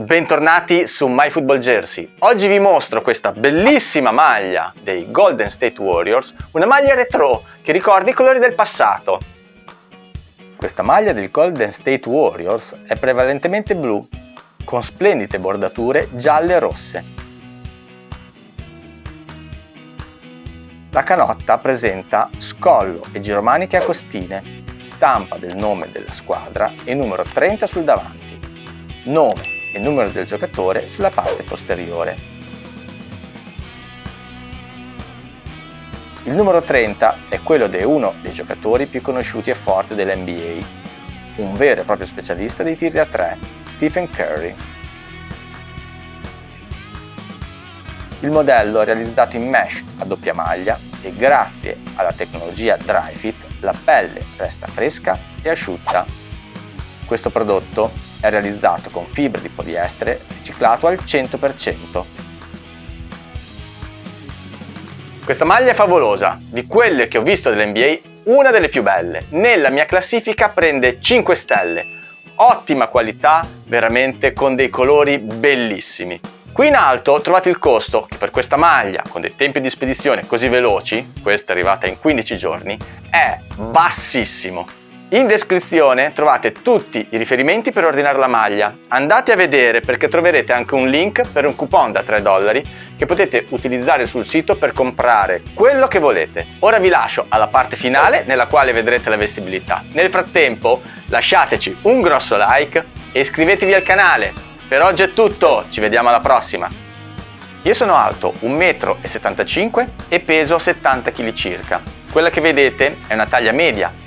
bentornati su MyFootballJersey. Oggi vi mostro questa bellissima maglia dei Golden State Warriors, una maglia retro che ricorda i colori del passato. Questa maglia del Golden State Warriors è prevalentemente blu, con splendide bordature gialle e rosse. La canotta presenta scollo e giromaniche a costine, stampa del nome della squadra e numero 30 sul davanti, nome e numero del giocatore sulla parte posteriore. Il numero 30 è quello di uno dei giocatori più conosciuti e forti dell'NBA, un vero e proprio specialista dei tiri a 3, Stephen Curry. Il modello è realizzato in mesh a doppia maglia e grazie alla tecnologia DryFit la pelle resta fresca e asciutta. Questo prodotto è realizzato con fibre di poliestere riciclato al 100%. Questa maglia è favolosa, di quelle che ho visto dell'NBA una delle più belle. Nella mia classifica prende 5 stelle, ottima qualità, veramente con dei colori bellissimi. Qui in alto trovate il costo che per questa maglia, con dei tempi di spedizione così veloci, questa è arrivata in 15 giorni, è bassissimo. In descrizione trovate tutti i riferimenti per ordinare la maglia. Andate a vedere perché troverete anche un link per un coupon da 3 dollari che potete utilizzare sul sito per comprare quello che volete. Ora vi lascio alla parte finale nella quale vedrete la vestibilità. Nel frattempo lasciateci un grosso like e iscrivetevi al canale. Per oggi è tutto, ci vediamo alla prossima! Io sono alto 1,75 m e peso 70 kg circa. Quella che vedete è una taglia media